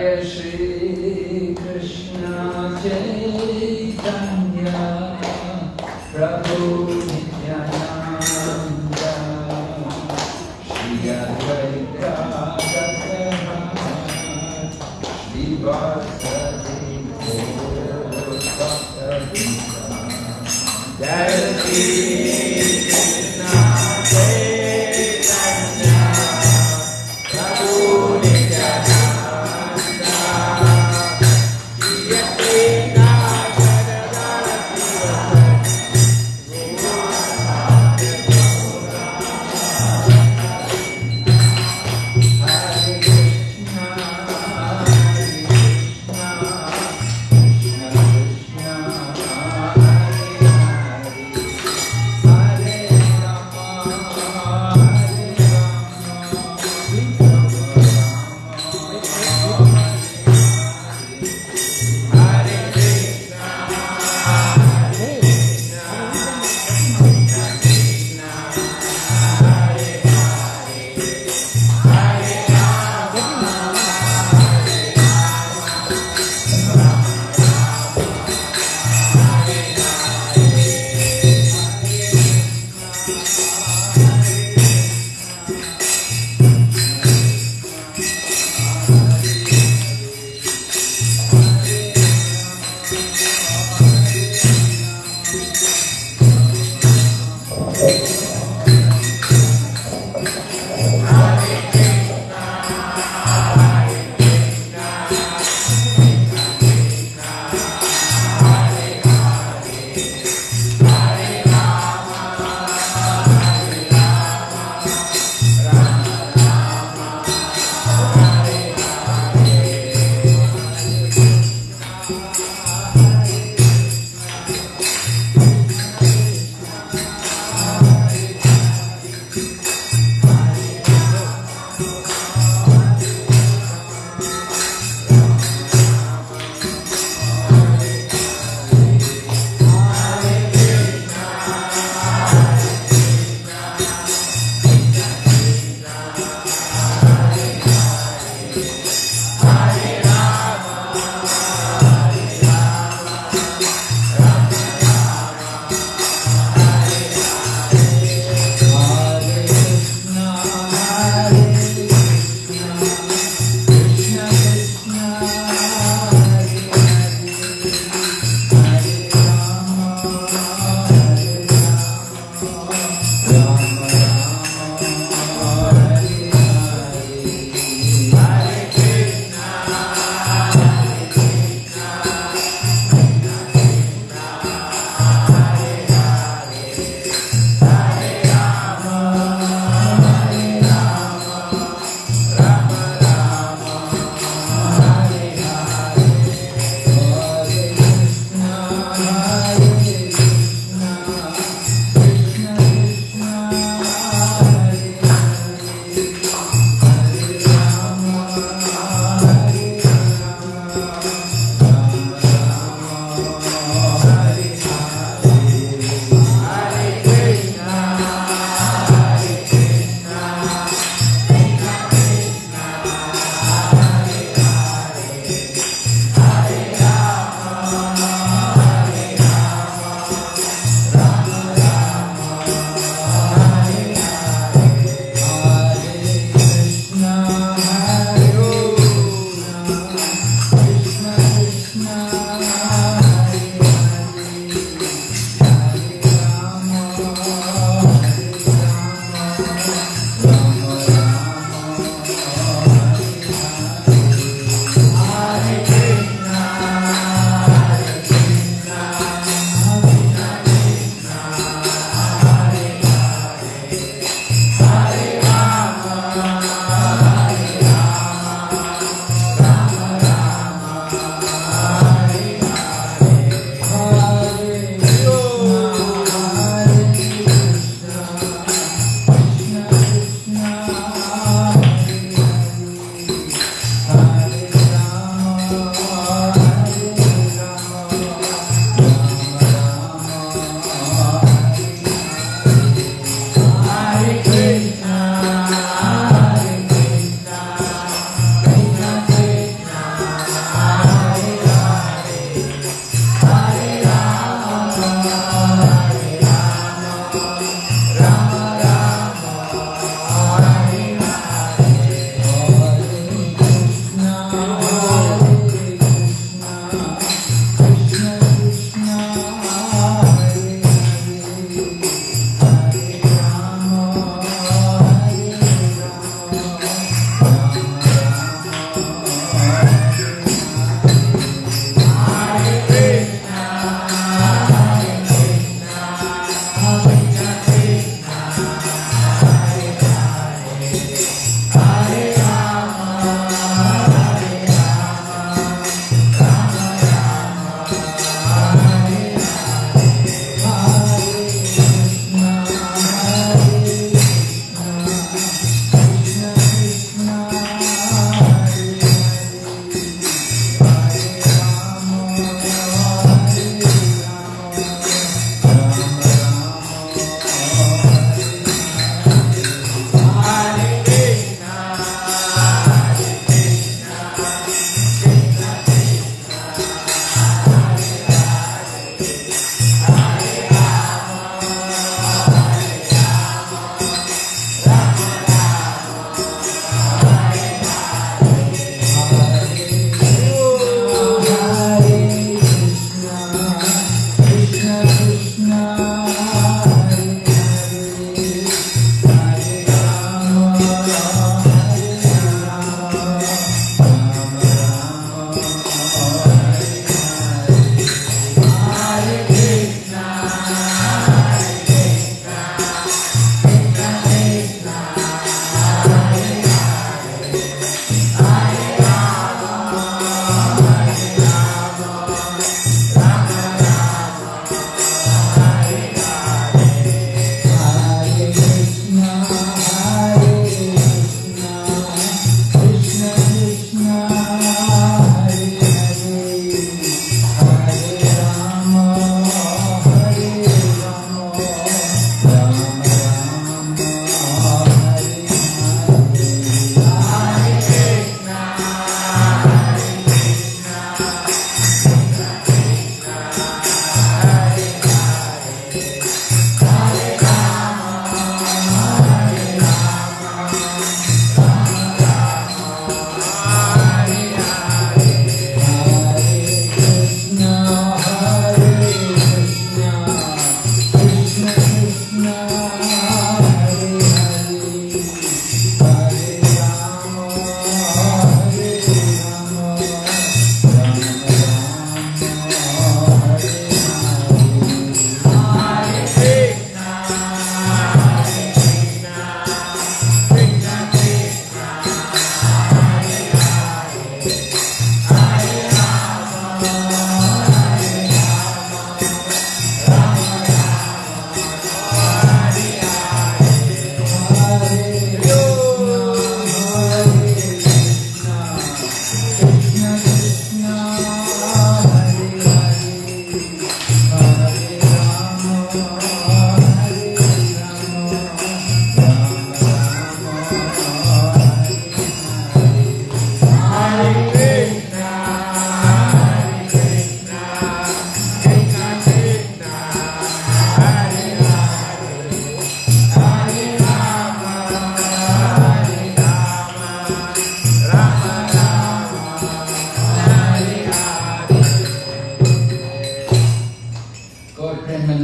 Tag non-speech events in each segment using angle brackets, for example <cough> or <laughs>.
ideias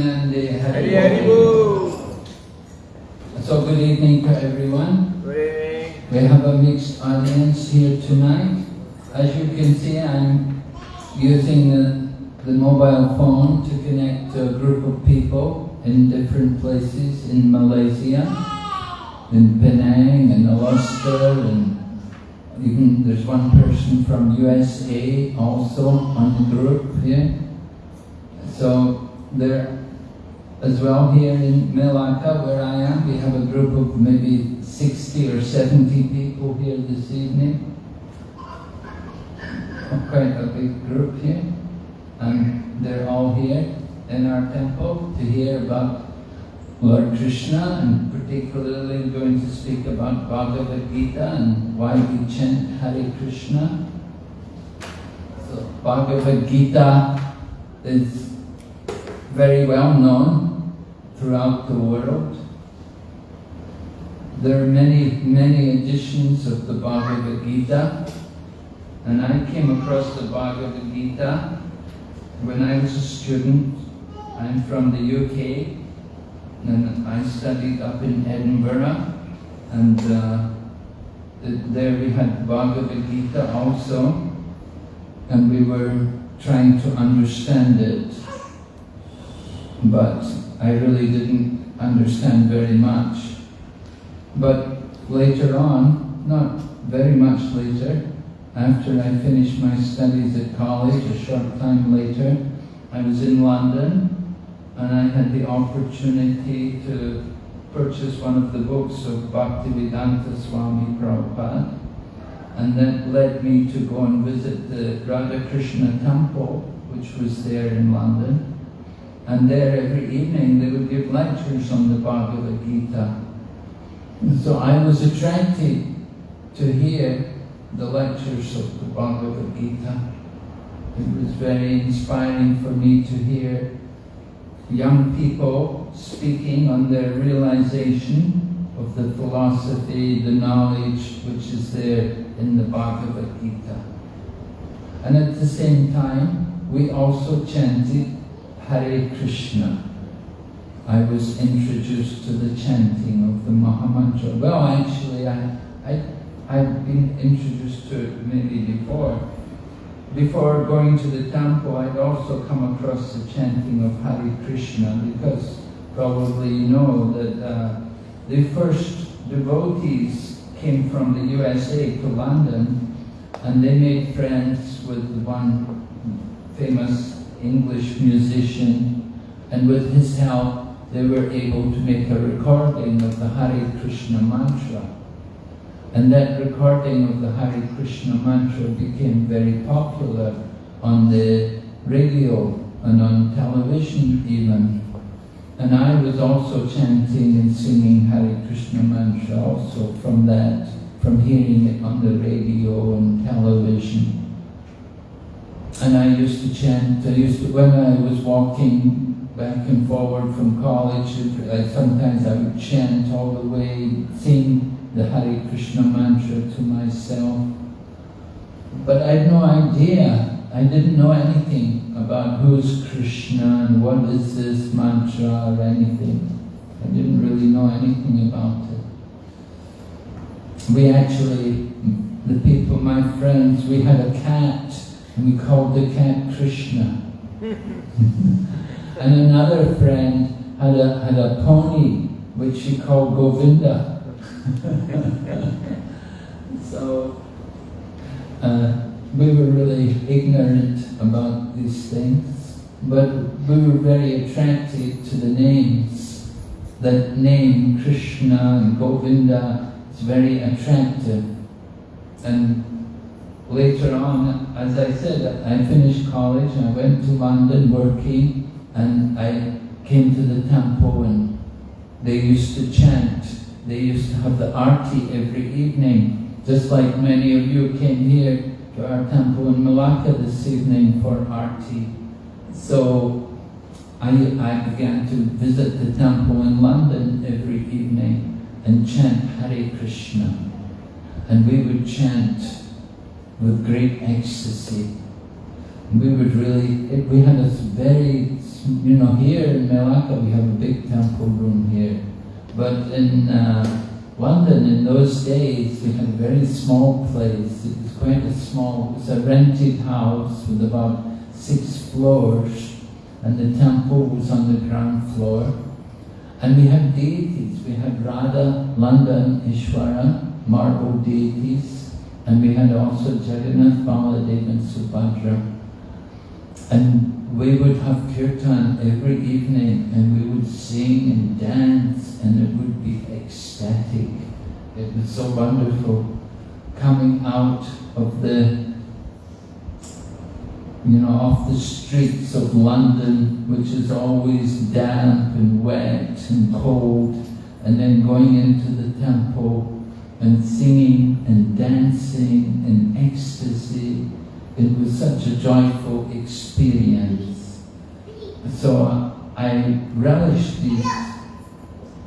Nande Hari Hari So good evening to everyone. We have a mixed audience here tonight. As you can see, I'm using the, the mobile phone to connect to a group of people in different places in Malaysia, in Penang, in Alaska, and even there's one person from USA also on the group here. So there as well here in Melaka where I am, we have a group of maybe 60 or 70 people here this evening. Quite a big group here. And they're all here in our temple to hear about Lord Krishna and particularly going to speak about Bhagavad Gita and why we chant Hare Krishna. So Bhagavad Gita is very well known throughout the world. There are many, many editions of the Bhagavad Gita, and I came across the Bhagavad Gita when I was a student. I'm from the UK, and I studied up in Edinburgh, and uh, there we had Bhagavad Gita also, and we were trying to understand it, but I really didn't understand very much. But later on, not very much later, after I finished my studies at college, a short time later, I was in London and I had the opportunity to purchase one of the books of Bhaktivedanta Swami Prabhupada and that led me to go and visit the Radha Krishna temple which was there in London and there every evening they would give lectures on the Bhagavad Gita so I was attracted to hear the lectures of the Bhagavad Gita. It was very inspiring for me to hear young people speaking on their realization of the philosophy, the knowledge which is there in the Bhagavad Gita. And at the same time, we also chanted Hare Krishna. I was introduced to the chanting of the Mahamantra. Well, actually, I, I, I've been introduced to it maybe before. Before going to the temple, I'd also come across the chanting of Hare Krishna because probably you know that uh, the first devotees came from the USA to London and they made friends with one famous English musician and with his help they were able to make a recording of the Hare Krishna mantra. And that recording of the Hare Krishna mantra became very popular on the radio and on television even. And I was also chanting and singing Hare Krishna mantra also from that, from hearing it on the radio and television. And I used to chant, I used to, when I was walking back and forward from college. sometimes I would chant all the way, sing the Hare Krishna mantra to myself. But I had no idea. I didn't know anything about who's Krishna and what is this mantra or anything. I didn't really know anything about it. We actually, the people, my friends, we had a cat and we called the cat Krishna. <laughs> And another friend had a, had a pony which she called Govinda. <laughs> so uh, we were really ignorant about these things, but we were very attracted to the names. That name, Krishna and Govinda, is very attractive. And later on, as I said, I finished college, I went to London working, and I came to the temple and they used to chant. They used to have the arti every evening, just like many of you came here to our temple in Malacca this evening for arti. So I, I began to visit the temple in London every evening and chant Hare Krishna. And we would chant with great ecstasy. We would really, it, we had a very you know, here in Melaka we have a big temple room here. But in uh, London, in those days, we had a very small place. It was quite a small, it was a rented house with about six floors, and the temple was on the ground floor. And we had deities. We had Radha, and Ishvara, marble deities, and we had also Jagannath, Baladev, and Subhadra. And we would have kirtan every evening and we would sing and dance and it would be ecstatic. It was so wonderful coming out of the, you know, off the streets of London, which is always damp and wet and cold, and then going into the temple and singing and dancing in ecstasy it was such a joyful experience. So I relished these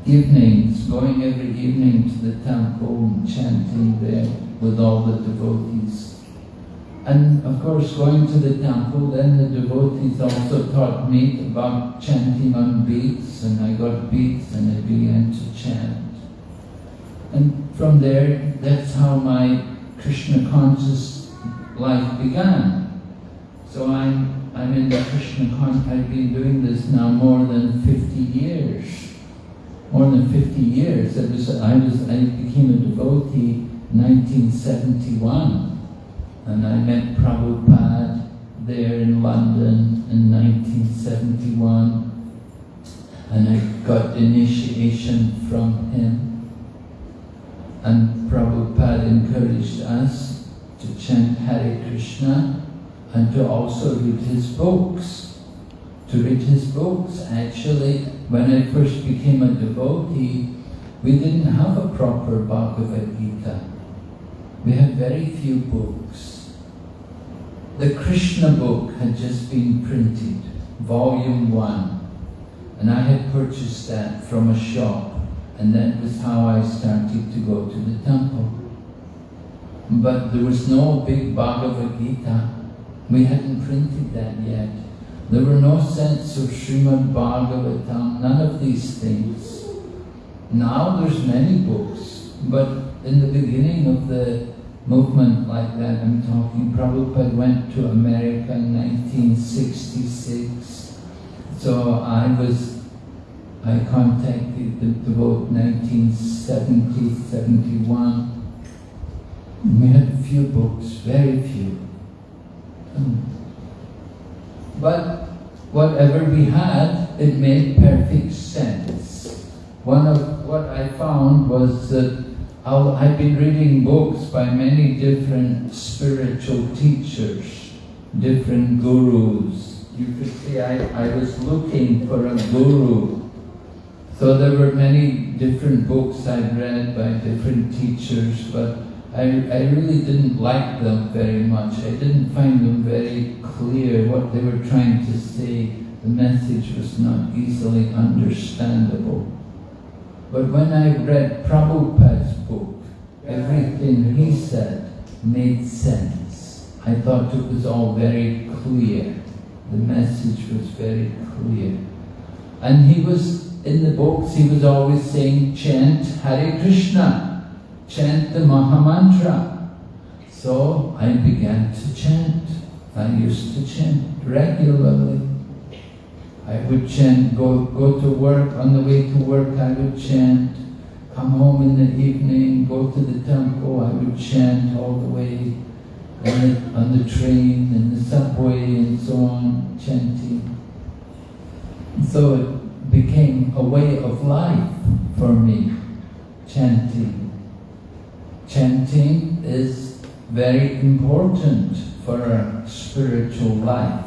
evenings, going every evening to the temple and chanting there with all the devotees. And of course, going to the temple, then the devotees also taught me about chanting on beads, and I got beads and I began to chant. And from there, that's how my Krishna conscious life began. So I'm, I'm in the Krishna consciousness, I've been doing this now more than 50 years. More than 50 years. It was, I, was, I became a devotee in 1971 and I met Prabhupada there in London in 1971 and I got initiation from him and Prabhupada encouraged us to chant Hare Krishna and to also read his books. To read his books, actually, when I first became a devotee, we didn't have a proper Bhagavad Gita. We had very few books. The Krishna book had just been printed, volume one, and I had purchased that from a shop, and that was how I started to go to the temple but there was no big Bhagavad Gita. We hadn't printed that yet. There were no sets of Srimad Bhagavatam, none of these things. Now there's many books, but in the beginning of the movement like that I'm talking, Prabhupada went to America in 1966. So I was, I contacted the, the 1970, 71. We had few books, very few. Um, but whatever we had, it made perfect sense. One of what I found was that I've been reading books by many different spiritual teachers, different gurus. You could see I, I was looking for a guru. So there were many different books I'd read by different teachers, but I, I really didn't like them very much. I didn't find them very clear what they were trying to say. The message was not easily understandable. But when I read Prabhupada's book, everything he said made sense. I thought it was all very clear. The message was very clear. And he was, in the books, he was always saying, chant Hare Krishna chant the Mahamantra. So I began to chant. I used to chant regularly. I would chant, go, go to work, on the way to work I would chant, come home in the evening, go to the temple, I would chant all the way on the, on the train, in the subway and so on, chanting. So it became a way of life for me, chanting chanting is very important for our spiritual life.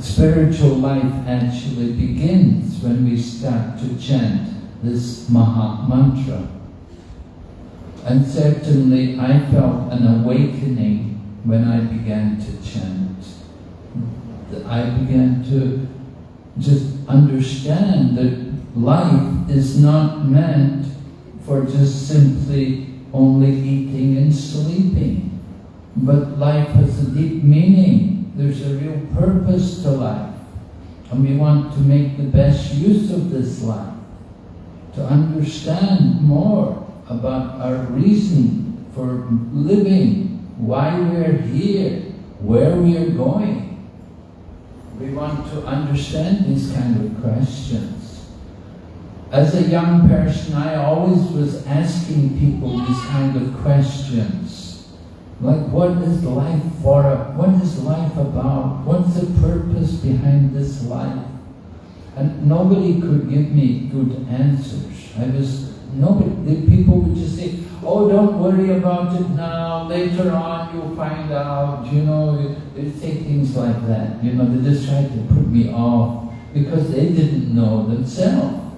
Spiritual life actually begins when we start to chant this Maha Mantra. And certainly I felt an awakening when I began to chant. I began to just understand that life is not meant for just simply only eating and sleeping. But life has a deep meaning. There's a real purpose to life. And we want to make the best use of this life. to understand more about our reason for living, why we're here, where we are going. We want to understand these kind of questions. As a young person, I always was asking people these kind of questions. Like, what is life for? What is life about? What's the purpose behind this life? And nobody could give me good answers. I was, nobody, the people would just say, oh, don't worry about it now, later on you'll find out, you know, they say things like that. You know, they just tried to put me off because they didn't know themselves.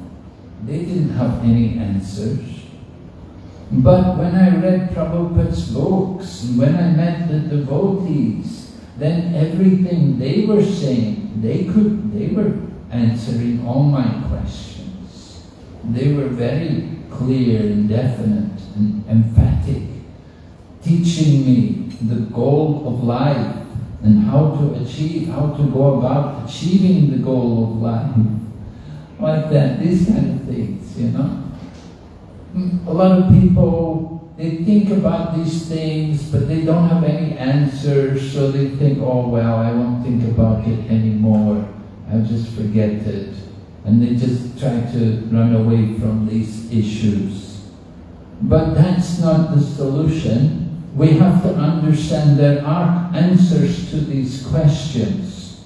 They didn't have any answers. But when I read Prabhupada's books, when I met the devotees, then everything they were saying, they could, they were answering all my questions. They were very clear and definite and emphatic, teaching me the goal of life and how to achieve, how to go about achieving the goal of life. Like that, these kind of things, you know. A lot of people, they think about these things, but they don't have any answers, so they think, oh well, I won't think about it anymore. I'll just forget it. And they just try to run away from these issues. But that's not the solution. We have to understand there are answers to these questions.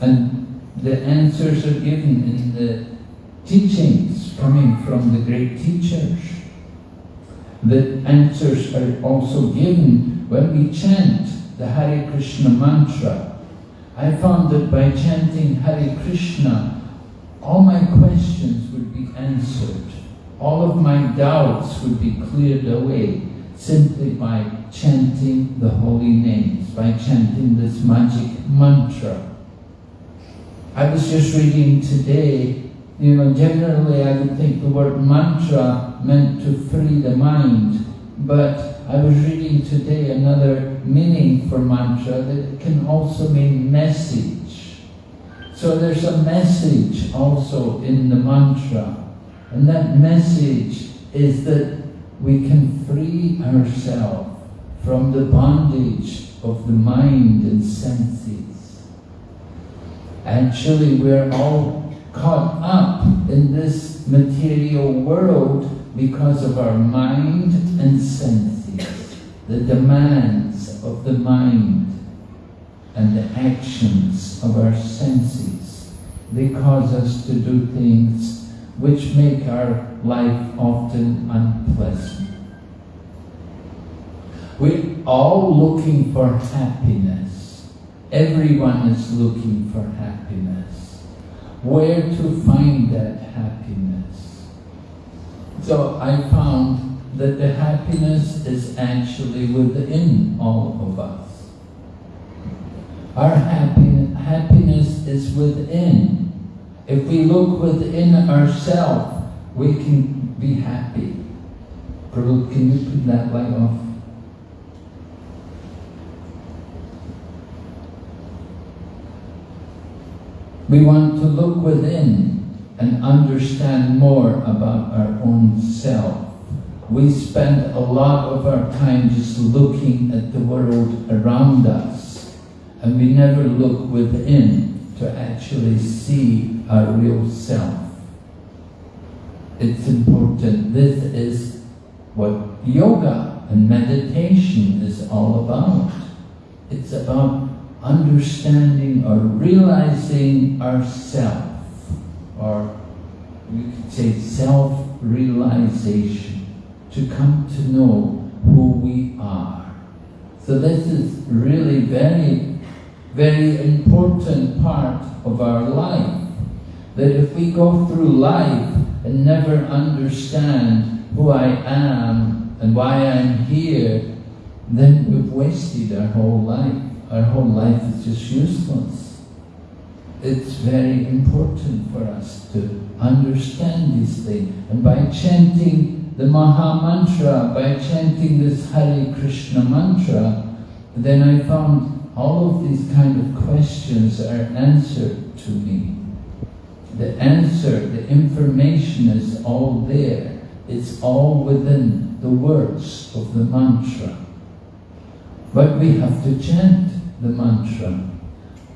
And the answers are given in the teachings coming from the great teachers. The answers are also given when we chant the Hare Krishna mantra I found that by chanting Hare Krishna, all my questions would be answered. All of my doubts would be cleared away simply by chanting the holy names, by chanting this magic mantra. I was just reading today, you know, generally I would think the word mantra meant to free the mind, but I was reading today another meaning for mantra that can also mean message. So there's a message also in the mantra. And that message is that we can free ourselves from the bondage of the mind and senses. Actually, we're all caught up in this material world because of our mind and senses the demands of the mind and the actions of our senses. They cause us to do things which make our life often unpleasant. We're all looking for happiness. Everyone is looking for happiness. Where to find that happiness? So I found that the happiness is actually within all of us. Our happiness is within. If we look within ourselves, we can be happy. Prabhu, can you put that light off? We want to look within and understand more about our own self we spend a lot of our time just looking at the world around us and we never look within to actually see our real self. It's important. This is what yoga and meditation is all about. It's about understanding or realizing ourself, or we could say self-realization to come to know who we are. So this is really very, very important part of our life. That if we go through life and never understand who I am and why I'm here, then we've wasted our whole life. Our whole life is just useless. It's very important for us to understand these things. And by chanting the Maha Mantra, by chanting this Hare Krishna mantra, then I found all of these kind of questions are answered to me. the answer, the information is all there. It's all within the words of the mantra. But we have to chant the mantra.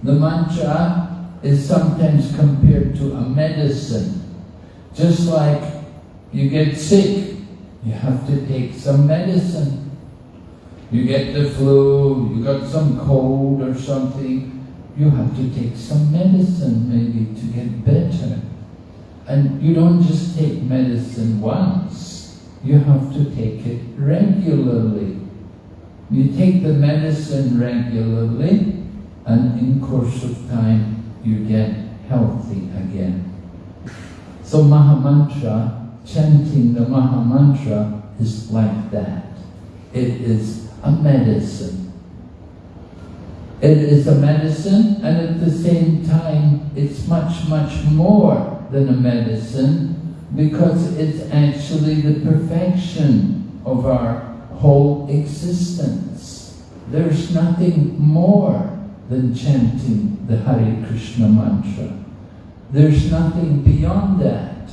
The mantra is sometimes compared to a medicine. Just like you get sick, you have to take some medicine. You get the flu, you got some cold or something, you have to take some medicine maybe to get better. And you don't just take medicine once, you have to take it regularly. You take the medicine regularly and in course of time you get healthy again. So Mahamantra, chanting the Mahamantra is like that. It is a medicine. It is a medicine and at the same time it's much, much more than a medicine because it's actually the perfection of our whole existence. There's nothing more than chanting the Hare Krishna mantra. There's nothing beyond that.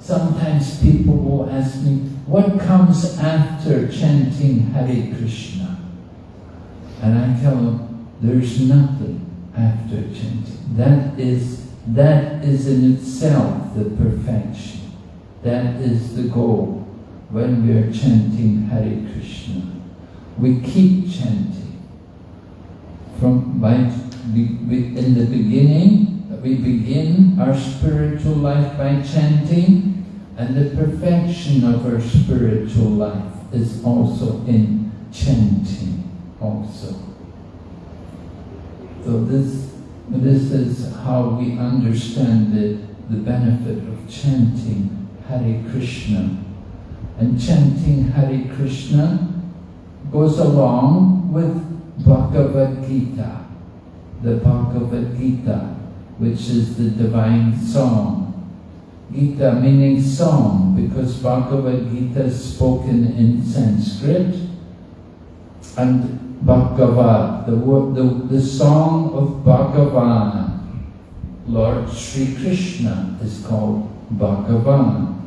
Sometimes people will ask me, what comes after chanting Hare Krishna? And I tell them, there's nothing after chanting. That is, that is in itself the perfection. That is the goal when we are chanting Hare Krishna. We keep chanting. From by, in the beginning, we begin our spiritual life by chanting, and the perfection of our spiritual life is also in chanting also. So this, this is how we understand the, the benefit of chanting Hare Krishna. And chanting Hare Krishna goes along with Bhagavad Gita, the Bhagavad Gita, which is the divine song. Gita meaning song, because Bhagavad Gita is spoken in Sanskrit, and Bhagavat, the, the, the song of Bhagavan. Lord Sri Krishna is called Bhagavan.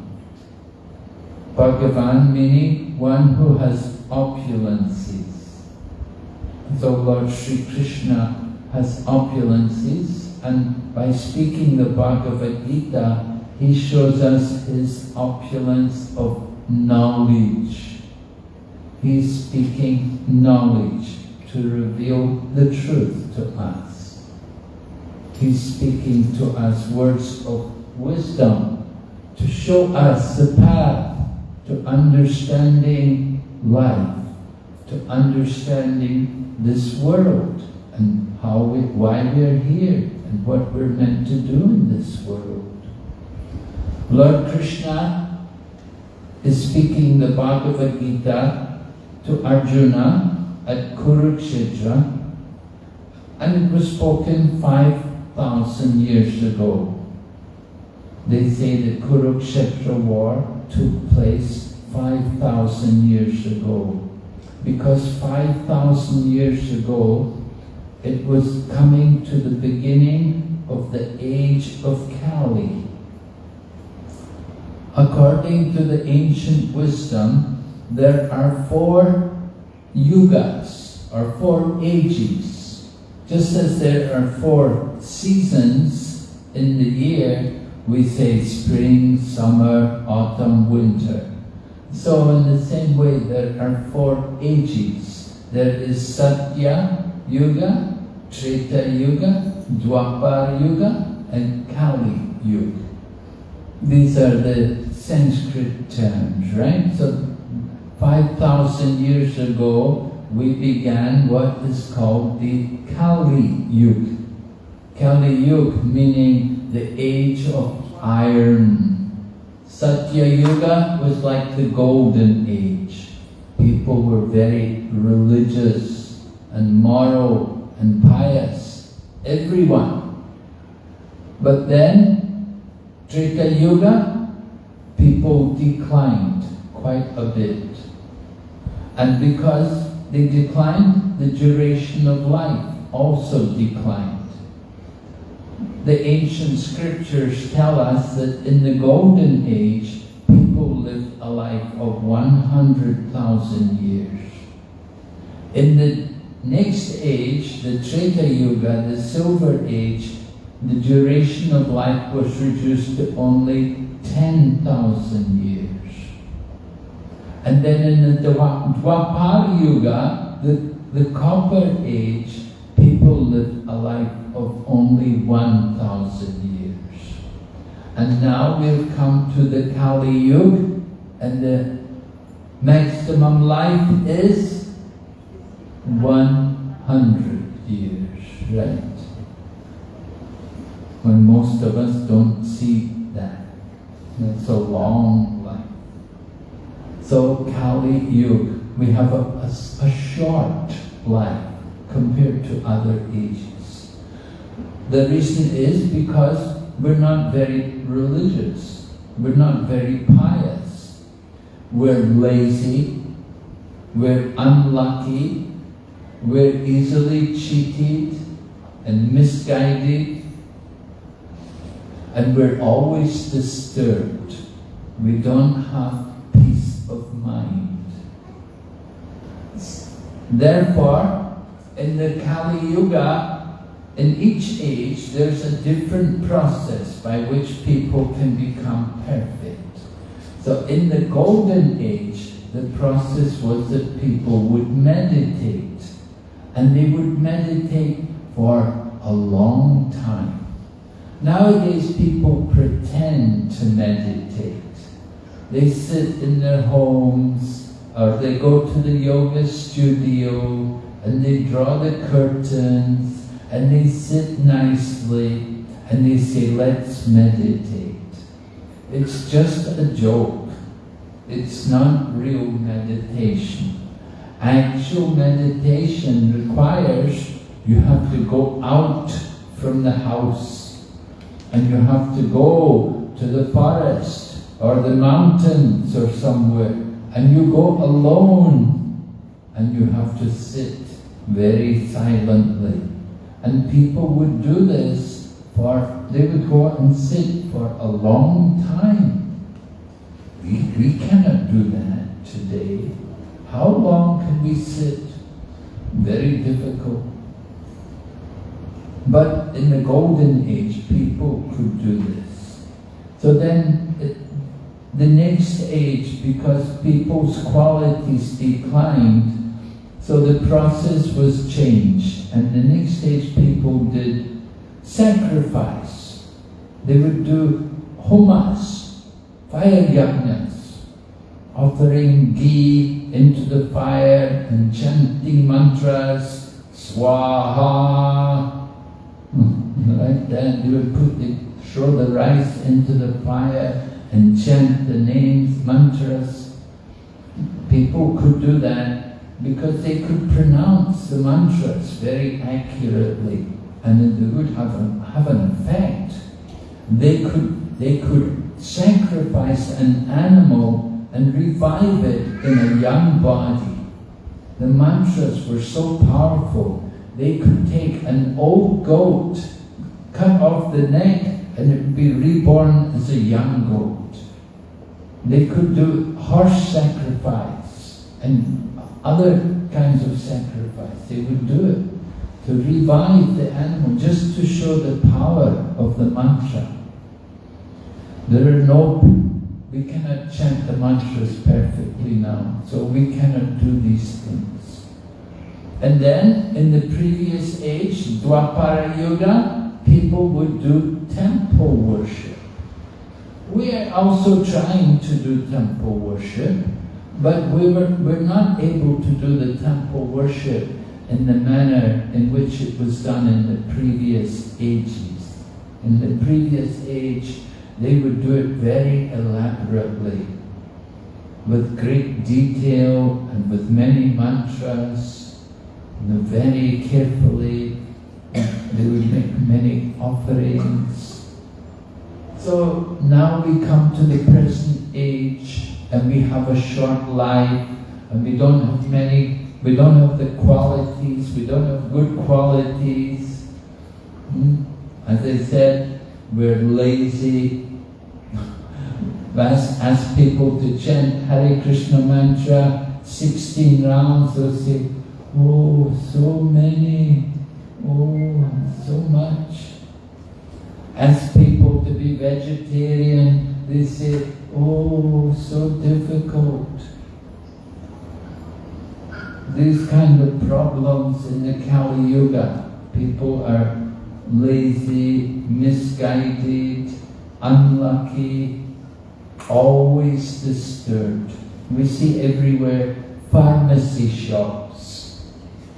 Bhagavan meaning one who has opulences. So Lord Sri Krishna has opulences and by speaking the Bhagavad Gita, he shows us his opulence of knowledge He's speaking knowledge to reveal the truth to us. He's speaking to us words of wisdom to show us the path to understanding life, to understanding this world and how we, why we're here and what we're meant to do in this world. Lord Krishna is speaking the Bhagavad Gita to Arjuna at Kurukshetra and it was spoken 5,000 years ago. They say the Kurukshetra war took place 5,000 years ago because 5,000 years ago it was coming to the beginning of the age of Kali. According to the ancient wisdom, there are four yugas, or four ages. Just as there are four seasons in the year, we say spring, summer, autumn, winter. So in the same way, there are four ages. There is Satya Yuga, Treta Yuga, Dwapar Yuga, and Kali Yuga. These are the Sanskrit terms, right? So 5,000 years ago, we began what is called the Kali Yuga. Kali Yuga meaning the age of iron. Satya Yuga was like the golden age. People were very religious and moral and pious. Everyone. But then, Treta Yuga, people declined quite a bit. And because they declined, the duration of life also declined. the ancient scriptures tell us that in the golden age, people lived a life of 100,000 years. In the next age, the Treta Yuga, the Silver Age, the duration of life was reduced to only 10,000 years. And then in the Dwapara Yuga, the, the Copper Age, people lived a life of only 1,000 years. And now we've come to the Kali Yuga, and the maximum life is 100 years, right? When most of us don't see that. It's a long life. So Kali Yuga, we have a, a, a short life compared to other ages. The reason is because we're not very religious. We're not very pious. We're lazy. We're unlucky. We're easily cheated and misguided. And we're always disturbed. We don't have peace of mind. Therefore, in the Kali Yuga, in each age, there's a different process by which people can become perfect. So in the Golden Age, the process was that people would meditate. And they would meditate for a long time. Nowadays, people pretend to meditate. They sit in their homes, or they go to the yoga studio, and they draw the curtains and they sit nicely and they say, let's meditate. It's just a joke. It's not real meditation. Actual meditation requires you have to go out from the house and you have to go to the forest or the mountains or somewhere and you go alone and you have to sit very silently. And people would do this for, they would go and sit for a long time. We, we cannot do that today. How long can we sit? Very difficult. But in the golden age, people could do this. So then, the next age, because people's qualities declined, so the process was changed, and the next age, people did sacrifice. They would do homas, fire yajnas, offering ghee into the fire and chanting mantras, swaha. Mm-hmm. Like that, they would put the, throw the rice into the fire and chant the names, mantras. People could do that because they could pronounce the mantras very accurately and it would have, a, have an effect. They could, they could sacrifice an animal and revive it in a young body. The mantras were so powerful, they could take an old goat, cut off the neck, and it would be reborn as a young goat. They could do horse sacrifice and other kinds of sacrifice. They would do it to revive the animal, just to show the power of the mantra. There are no, we cannot chant the mantras perfectly now, so we cannot do these things. And then, in the previous age, Dwapara Yuga, people would do temple worship. We are also trying to do temple worship, but we were, we're not able to do the temple worship in the manner in which it was done in the previous ages. In the previous age, they would do it very elaborately, with great detail and with many mantras, very carefully. They would make many offerings. So now we come to the present age and we have a short life and we don't have many, we don't have the qualities, we don't have good qualities. Hmm? As I said, we're lazy. <laughs> ask, ask people to chant Hare Krishna mantra 16 rounds, they'll say, oh, so many, oh, so much. Ask people to be vegetarian, they say, oh, so difficult. These kind of problems in the Kali Yuga, people are lazy, misguided, unlucky, always disturbed. We see everywhere pharmacy shops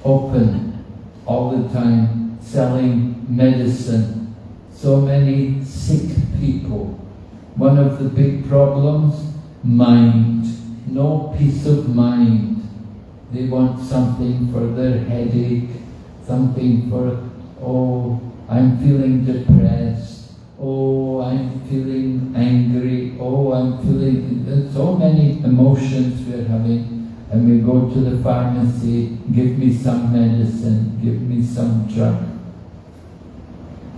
open all the time, selling medicine. So many sick people. One of the big problems, mind. No peace of mind. They want something for their headache, something for, oh, I'm feeling depressed. Oh, I'm feeling angry. Oh, I'm feeling so many emotions we're having. And we go to the pharmacy, give me some medicine, give me some drug.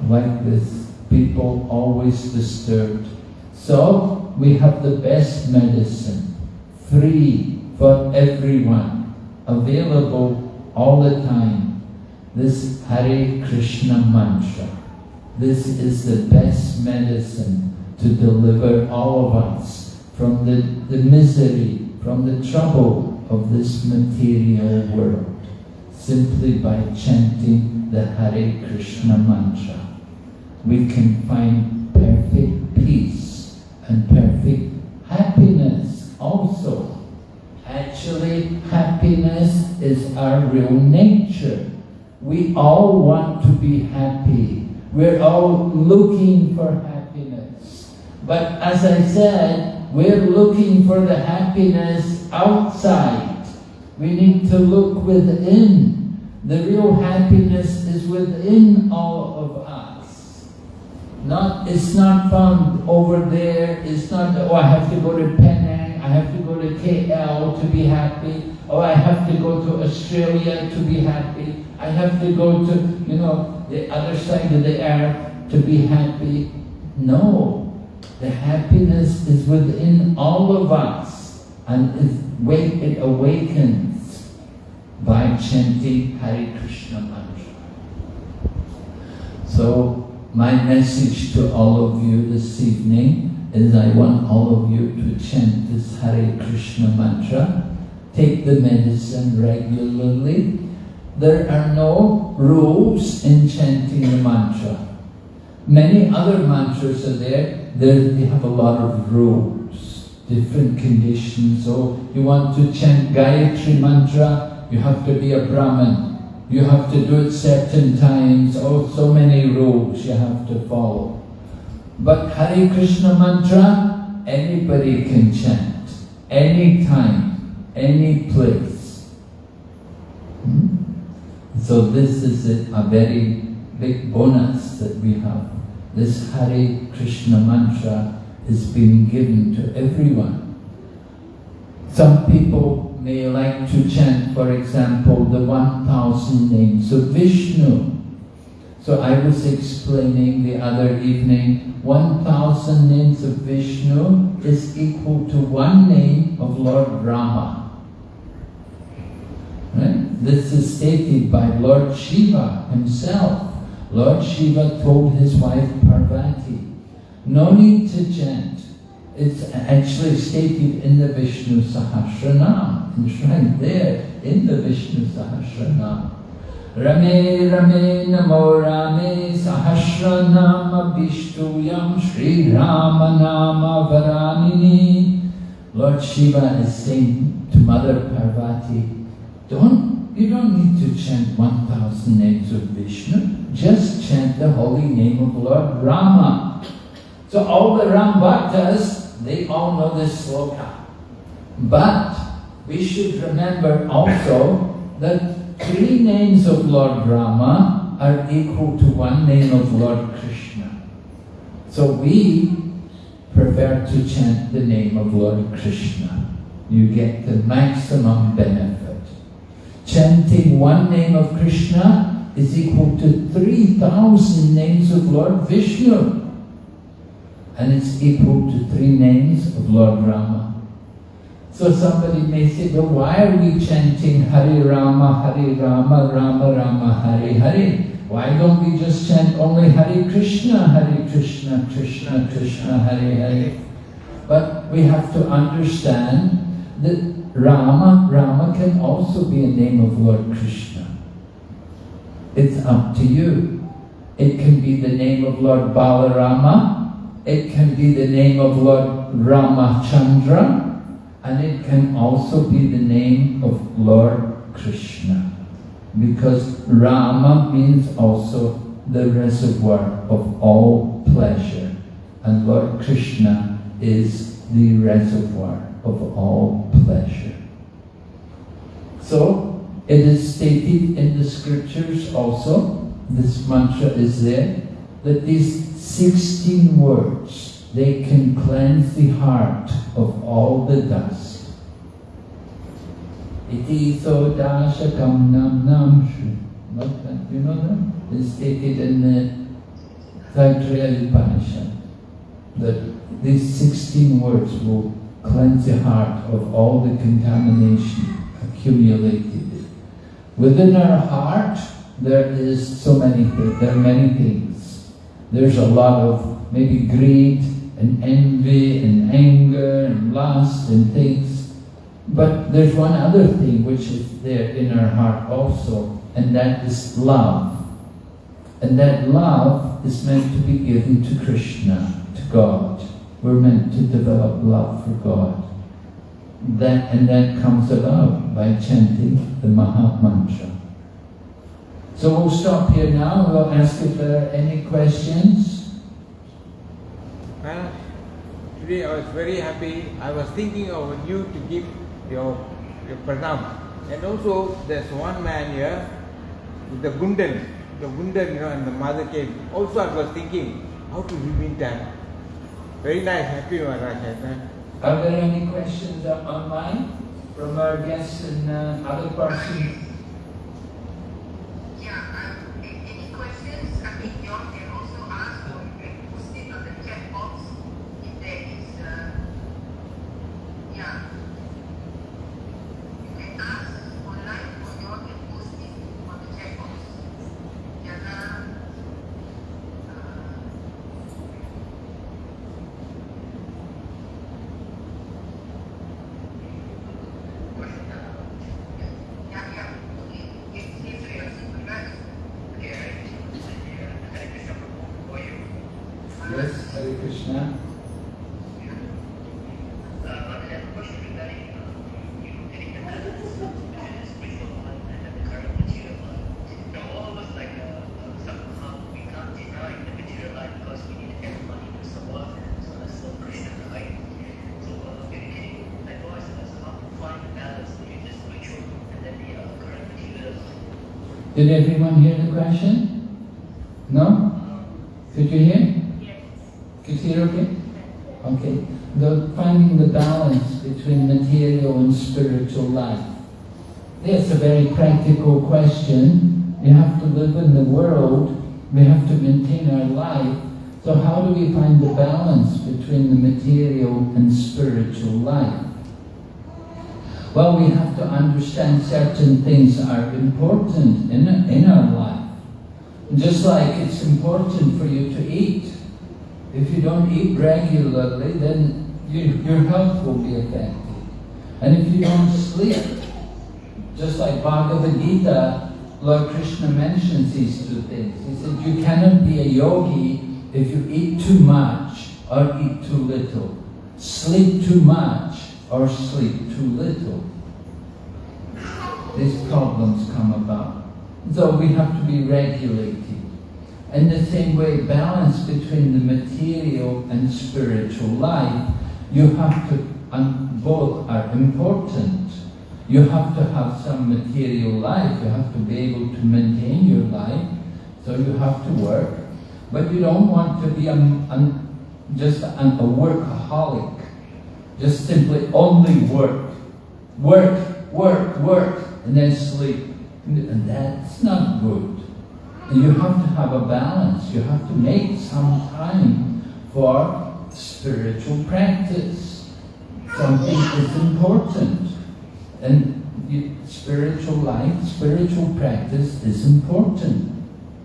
Like this, people always disturbed. So, we have the best medicine, free for everyone, available all the time this Hare Krishna mantra. This is the best medicine to deliver all of us from the, the misery, from the trouble of this material world, simply by chanting the Hare Krishna mantra. We can find perfect peace and perfect happiness also. Actually, happiness is our real nature. We all want to be happy. We're all looking for happiness. But as I said, we're looking for the happiness outside. We need to look within. The real happiness is within all of us. Not, it's not found over there. It's not, oh, I have to go to Penang, I have to go to KL to be happy. Oh, I have to go to Australia to be happy. I have to go to, you know, the other side of the earth to be happy. No, the happiness is within all of us and it awakens by chanting Hare Krishna mantra. So my message to all of you this evening is I want all of you to chant this Hare Krishna mantra, take the medicine regularly, there are no rules in chanting the mantra. Many other mantras are there, they have a lot of rules, different conditions. So you want to chant Gayatri mantra, you have to be a Brahmin. You have to do it certain times, oh, so many rules you have to follow. But Hare Krishna mantra, anybody can chant, anytime, any place. Hmm? So this is a, very big bonus that we have. This Hare Krishna mantra is being given to everyone. Some people may like to chant, for example, the 1,000 names of Vishnu. So I was explaining the other evening, 1,000 names of Vishnu is equal to one name of Lord Rama. Right? This is stated by Lord Shiva himself. Lord Shiva told his wife Parvati, no need to chant. It's actually stated in the Vishnu Sahasranam, enshrined there in the Vishnu Sahasranam. Rame Rame Namo Rame Sahasranama Vishtuyam Sri Rama Nama Varanini. Lord Shiva is saying to Mother Parvati, don't, you don't need to chant 1,000 names of Vishnu. Just chant the holy name of Lord Rama. So all the Ram Bhaktas, they all know this sloka. But we should remember also that three names of Lord Rama are equal to one name of Lord Krishna. So we prefer to chant the name of Lord Krishna. You get the maximum benefit chanting one name of Krishna is equal to 3,000 names of Lord Vishnu. And it's equal to three names of Lord Rama. So somebody may say, well, why are we chanting Hare Rama, Hare Rama, Rama Rama, Hare Hare? Why don't we just chant only Hare Krishna, Hare Krishna, Krishna Krishna, Hare Hare? But we have to understand that Rama, Rama can also be a name of Lord Krishna. It's up to you. It can be the name of Lord Balarama, it can be the name of Lord Ramachandra, and it can also be the name of Lord Krishna. Because Rama means also the reservoir of all pleasure, and Lord Krishna is the reservoir of all pleasure. So, it is stated in the scriptures also, this mantra is there, that these 16 words, they can cleanse the heart of all the dust. Iti so dashakam nam nam You know that? It's stated in the Taittiriya Upanishad that these 16 words will cleanse the heart of all the contamination accumulated. Within our heart, there is so many things, there are many things. There's a lot of maybe greed and envy and anger and lust and things. But there's one other thing which is there in our heart also, and that is love. And that love is meant to be given to Krishna, to God. We're meant to develop love for God. That, and that comes about by chanting the Maha Mantra. So we'll stop here now. We'll ask if there are any questions. Well, today I was very happy. I was thinking of you to give your, your pranam. And also, there's one man here, the Gundan, the Gundan, you know, and the mother came. Also, I was thinking, how to live in time. Very nice, happy Maharaj. Are there any questions online from our guests and uh, other persons? Did everyone hear the question? No? Could you hear? Yes. Could you hear okay? Okay. The, finding the balance between material and spiritual life. It's a very practical question. We have to live in the world. We have to maintain our life. So how do we find the balance between the material and spiritual life? Well, we have to understand certain things are important in, in our life. Just like it's important for you to eat. If you don't eat regularly, then you, your health will be affected. And if you don't sleep, just like Bhagavad Gita, Lord Krishna mentions these two things. He said, you cannot be a yogi if you eat too much or eat too little. Sleep too much or sleep too little. These problems come about. So we have to be regulated. In the same way, balance between the material and spiritual life, you have to, and both are important. You have to have some material life, you have to be able to maintain your life, so you have to work. But you don't want to be a, a, just a, a workaholic just simply only work. Work, work, work, and then sleep. And that's not good. And you have to have a balance. You have to make some time for spiritual practice. Something is important. And spiritual life, spiritual practice is important.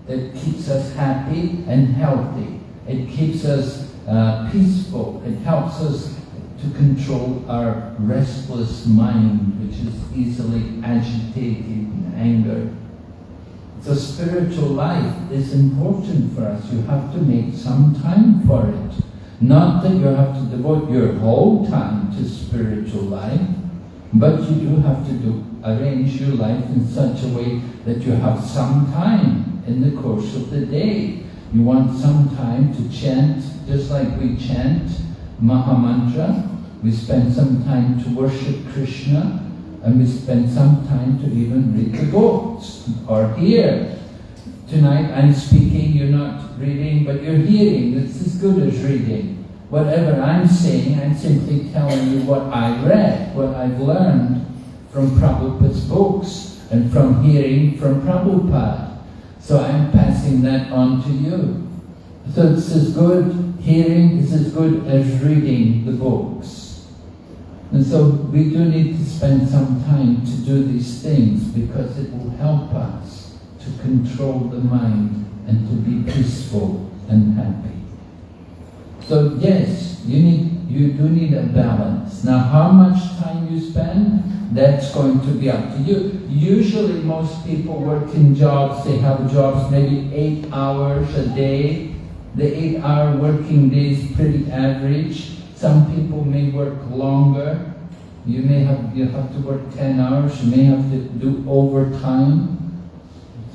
It keeps us happy and healthy. It keeps us uh, peaceful. It helps us to control our restless mind, which is easily agitated and angered. So spiritual life is important for us. You have to make some time for it. Not that you have to devote your whole time to spiritual life, but you do have to do, arrange your life in such a way that you have some time in the course of the day. You want some time to chant, just like we chant Mahamantra. We spend some time to worship Krishna, and we spend some time to even read the books or hear. Tonight I'm speaking, you're not reading, but you're hearing. It's as good as reading. Whatever I'm saying, I'm simply telling you what I read, what I've learned from Prabhupada's books and from hearing from Prabhupada. So I'm passing that on to you. So it's as good, hearing is as good as reading the books. And so we do need to spend some time to do these things because it will help us to control the mind and to be peaceful and happy. So yes, you need you do need a balance. Now how much time you spend, that's going to be up to you. Usually most people work in jobs, they have jobs maybe eight hours a day. The eight hour working day is pretty average. Some people may work longer. You may have you have to work 10 hours, you may have to do overtime,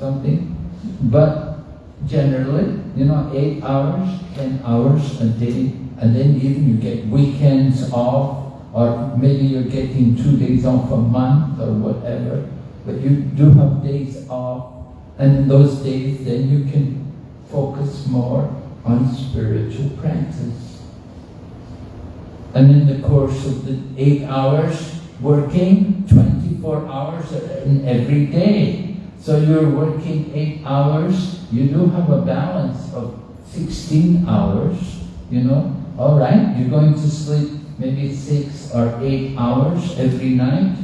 something. But generally, you know, eight hours, 10 hours a day, and then even you get weekends off, or maybe you're getting two days off a month or whatever, but you do have days off, and those days then you can focus more on spiritual practice. And in the course of the eight hours working, 24 hours in every day. So you're working eight hours, you do have a balance of 16 hours, you know. All right, you're going to sleep maybe six or eight hours every night,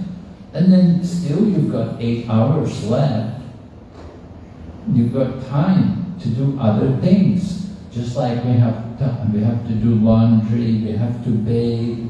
and then still you've got eight hours left. You've got time to do other things. Just like we have to, we have to do laundry, we have to bathe.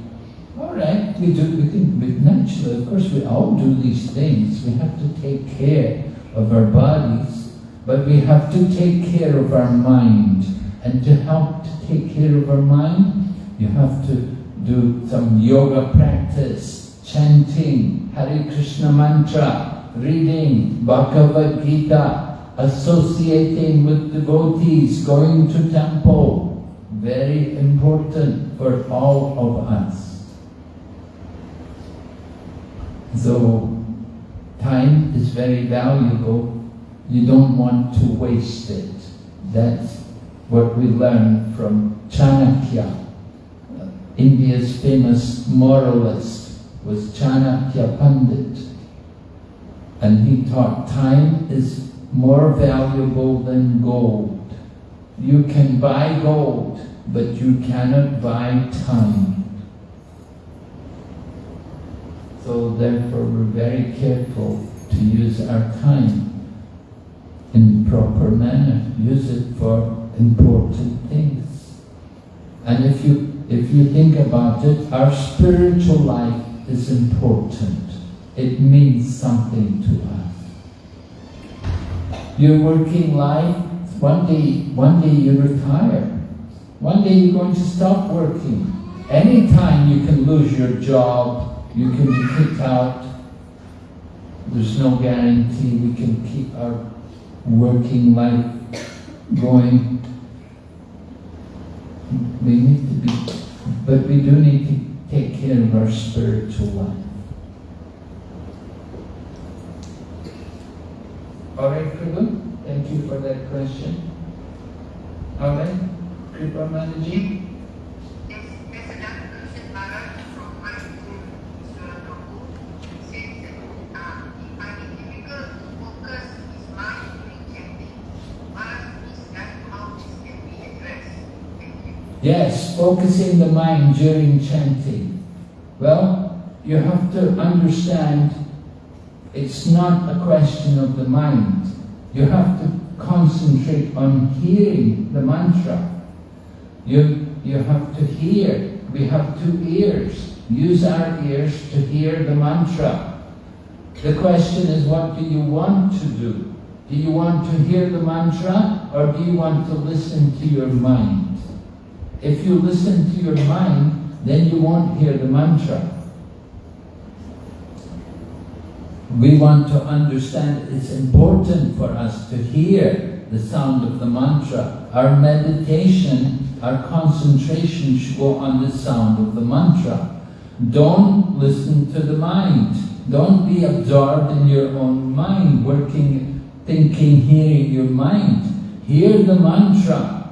All right, we do. We can. We, naturally, of course, we all do these things. We have to take care of our bodies, but we have to take care of our mind. And to help to take care of our mind, you have to do some yoga practice, chanting, Hare Krishna mantra, reading Bhagavad Gita, associating with devotees, going to temple, very important for all of us. So, time is very valuable. You don't want to waste it. That's what we learn from Chanakya. India's famous moralist was Chanakya Pandit. And he taught time is more valuable than gold. You can buy gold, but you cannot buy time. So therefore we're very careful to use our time in proper manner. Use it for important things. And if you if you think about it, our spiritual life is important. It means something to us. Your working life, one day, one day you retire. One day you're going to stop working. Anytime you can lose your job, you can be kicked out. There's no guarantee we can keep our working life going. We need to be, but we do need to take care of our spiritual life. Alright, Kripa, thank you for that question. Alright, Kripa Manaji. Yes, focusing the mind during chanting. Well, you have to understand it's not a question of the mind. You have to concentrate on hearing the mantra. You, you have to hear. We have two ears. Use our ears to hear the mantra. The question is, what do you want to do? Do you want to hear the mantra or do you want to listen to your mind? If you listen to your mind, then you won't hear the mantra. We want to understand it's important for us to hear the sound of the mantra. Our meditation, our concentration should go on the sound of the mantra. Don't listen to the mind. Don't be absorbed in your own mind, working, thinking, hearing your mind. Hear the mantra.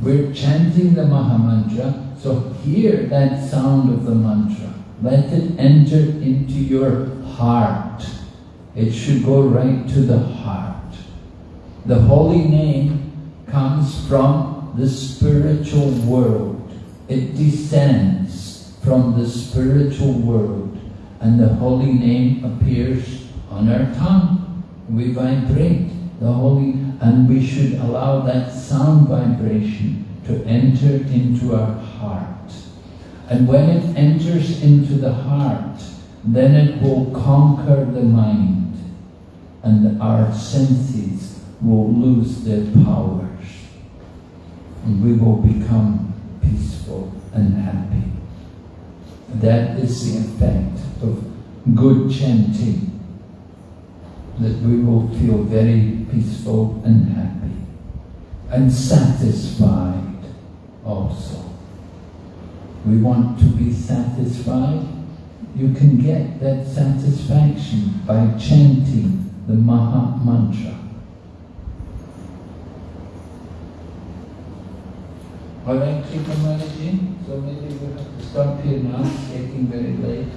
We're chanting the Maha Mantra, so hear that sound of the mantra. Let it enter into your heart. It should go right to the heart. The holy name comes from the spiritual world. It descends from the spiritual world and the holy name appears on our tongue. We vibrate the holy and we should allow that sound vibration to enter into our heart. And when it enters into the heart, then it will conquer the mind and our senses will lose their powers and we will become peaceful and happy. That is the effect of good chanting, that we will feel very peaceful and happy and satisfied also. We want to be satisfied. You can get that satisfaction by chanting the Maha Mantra. Alright, Krika Maharaji, so maybe we have to stop here now, it's getting very late.